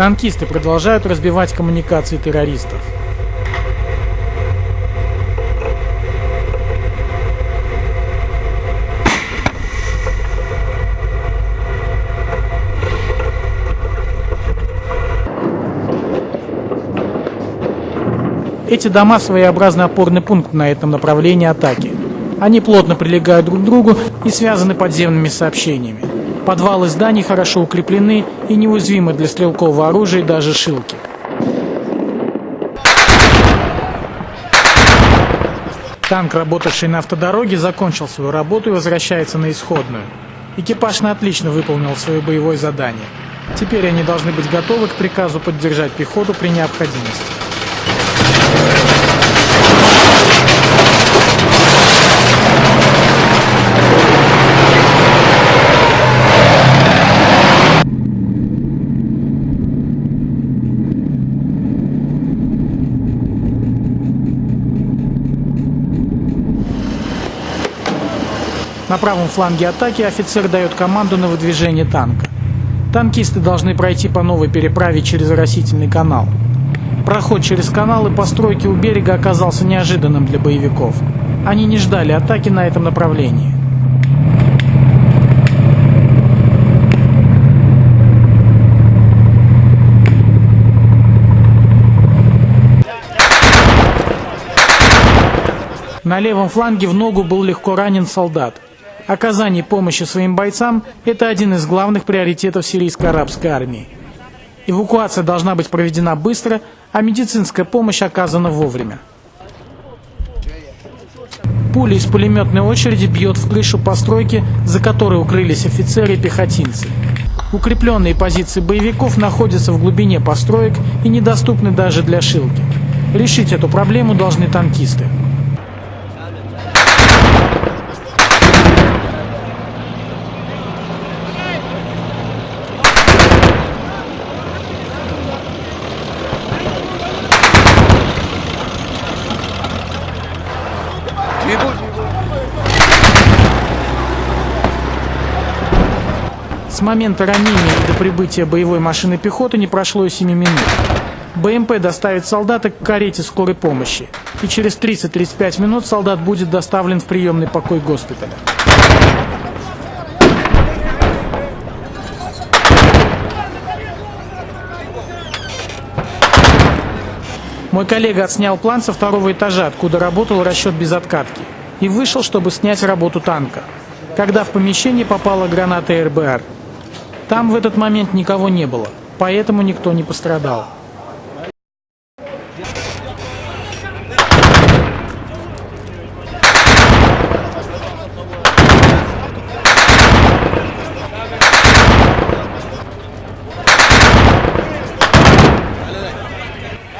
Танкисты продолжают разбивать коммуникации террористов. Эти дома своеобразный опорный пункт на этом направлении атаки. Они плотно прилегают друг к другу и связаны подземными сообщениями. Подвалы зданий хорошо укреплены и неуязвимы для стрелкового оружия и даже шилки. Танк, работавший на автодороге, закончил свою работу и возвращается на исходную. Экипаж на отлично выполнил свое боевое задание. Теперь они должны быть готовы к приказу поддержать пехоту при необходимости. На правом фланге атаки офицер дает команду на выдвижение танка. Танкисты должны пройти по новой переправе через растительный канал. Проход через канал и постройки у берега оказался неожиданным для боевиков. Они не ждали атаки на этом направлении. На левом фланге в ногу был легко ранен солдат. Оказание помощи своим бойцам – это один из главных приоритетов сирийско-арабской армии. Эвакуация должна быть проведена быстро, а медицинская помощь оказана вовремя. Пуля из пулеметной очереди бьет в крышу постройки, за которой укрылись офицеры и пехотинцы. Укрепленные позиции боевиков находятся в глубине построек и недоступны даже для шилки. Решить эту проблему должны танкисты. С момента ранения и до прибытия боевой машины пехоты не прошло и 7 минут. БМП доставит солдата к карете скорой помощи, и через 30-35 минут солдат будет доставлен в приемный покой госпиталя. Мой коллега отснял план со второго этажа, откуда работал расчет без откатки, и вышел, чтобы снять работу танка, когда в помещение попала граната РБР. Там в этот момент никого не было, поэтому никто не пострадал.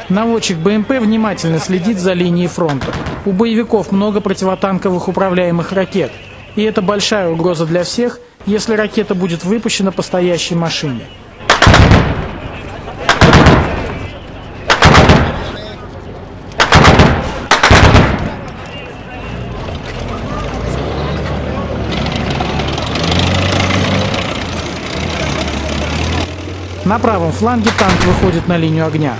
Наводчик БМП внимательно следит за линией фронта. У боевиков много противотанковых управляемых ракет, и это большая угроза для всех – если ракета будет выпущена по стоящей машине. На правом фланге танк выходит на линию огня.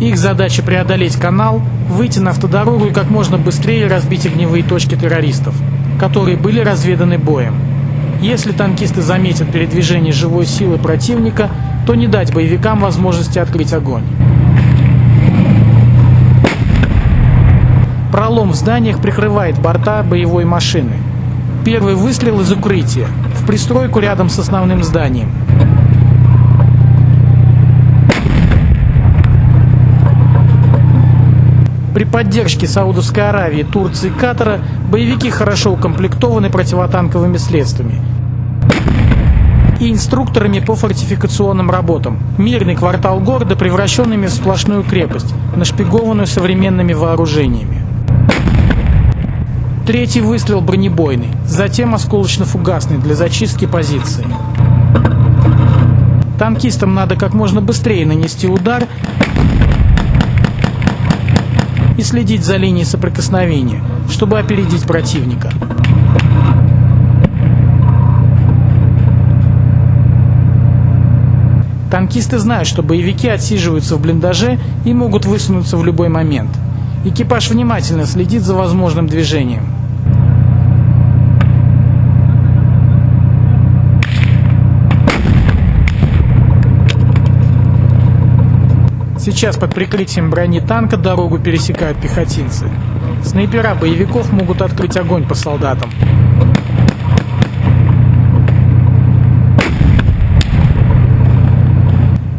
Их задача преодолеть канал, выйти на автодорогу и как можно быстрее разбить огневые точки террористов, которые были разведаны боем. Если танкисты заметят передвижение живой силы противника, то не дать боевикам возможности открыть огонь. Пролом в зданиях прикрывает борта боевой машины. Первый выстрел из укрытия, в пристройку рядом с основным зданием. При поддержке Саудовской Аравии, Турции и Катара боевики хорошо укомплектованы противотанковыми средствами и инструкторами по фортификационным работам. Мирный квартал города превращенными в сплошную крепость, нашпигованную современными вооружениями. Третий выстрел бронебойный, затем осколочно-фугасный для зачистки позиции. Танкистам надо как можно быстрее нанести удар и следить за линией соприкосновения, чтобы опередить противника. Танкисты знают, что боевики отсиживаются в блиндаже и могут высунуться в любой момент. Экипаж внимательно следит за возможным движением. Сейчас под прикрытием брони танка дорогу пересекают пехотинцы. Снайпера боевиков могут открыть огонь по солдатам.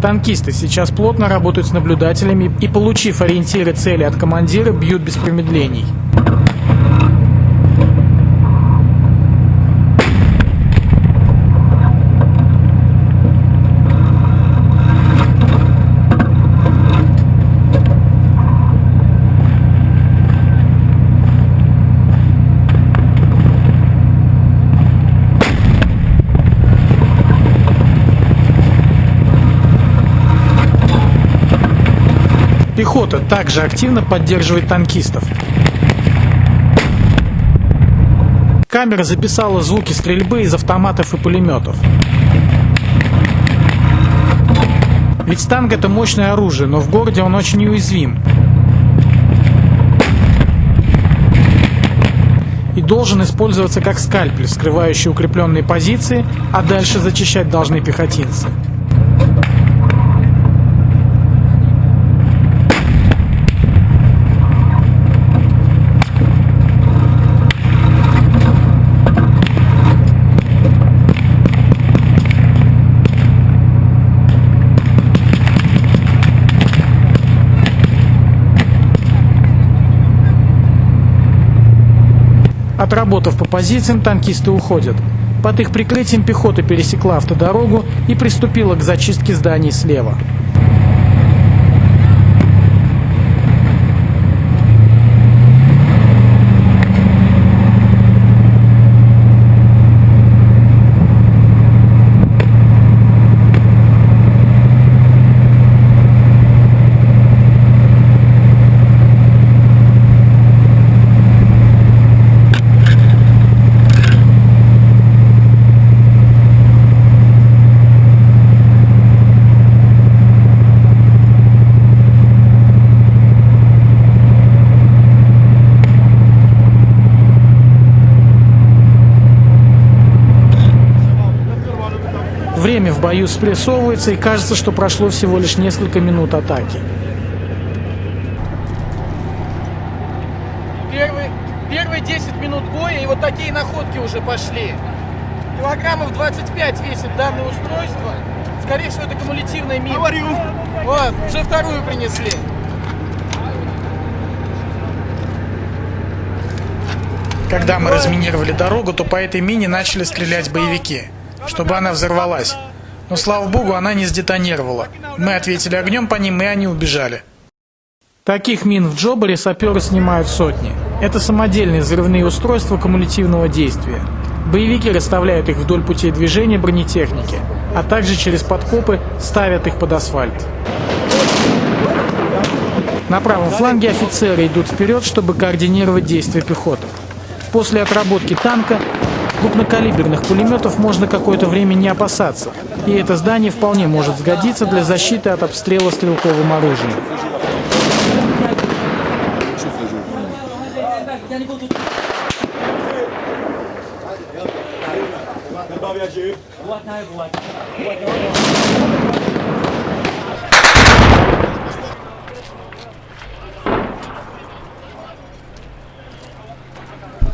Танкисты сейчас плотно работают с наблюдателями и, получив ориентиры цели от командира, бьют без промедлений. Пехота также активно поддерживает танкистов. Камера записала звуки стрельбы из автоматов и пулеметов. Ведь танк это мощное оружие, но в городе он очень уязвим. И должен использоваться как скальпель, скрывающий укрепленные позиции, а дальше зачищать должны пехотинцы. Отработав по позициям, танкисты уходят. Под их прикрытием пехота пересекла автодорогу и приступила к зачистке зданий слева. Время в бою спрессовывается и кажется, что прошло всего лишь несколько минут атаки. Первые, первые 10 минут боя и вот такие находки уже пошли. Килограммов 25 весит данное устройство. Скорее всего, это кумулятивная мина. Говорю. Вот, уже вторую принесли. Когда мы разминировали дорогу, то по этой мине начали стрелять боевики чтобы она взорвалась. Но, слава богу, она не сдетонировала. Мы ответили огнем по ним, и они убежали. Таких мин в Джобаре саперы снимают сотни. Это самодельные взрывные устройства кумулятивного действия. Боевики расставляют их вдоль путей движения бронетехники, а также через подкопы ставят их под асфальт. На правом фланге офицеры идут вперед, чтобы координировать действия пехоты. После отработки танка Крупнокалиберных пулеметов можно какое-то время не опасаться, и это здание вполне может сгодиться для защиты от обстрела стрелковым оружием.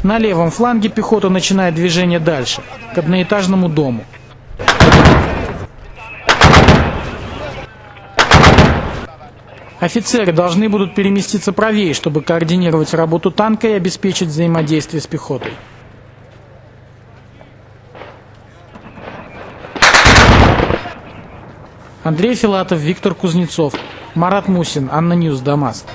На левом фланге пехота начинает движение дальше, к одноэтажному дому. Офицеры должны будут переместиться правее, чтобы координировать работу танка и обеспечить взаимодействие с пехотой. Андрей Филатов, Виктор Кузнецов, Марат Мусин, ANNA News, Дамаск.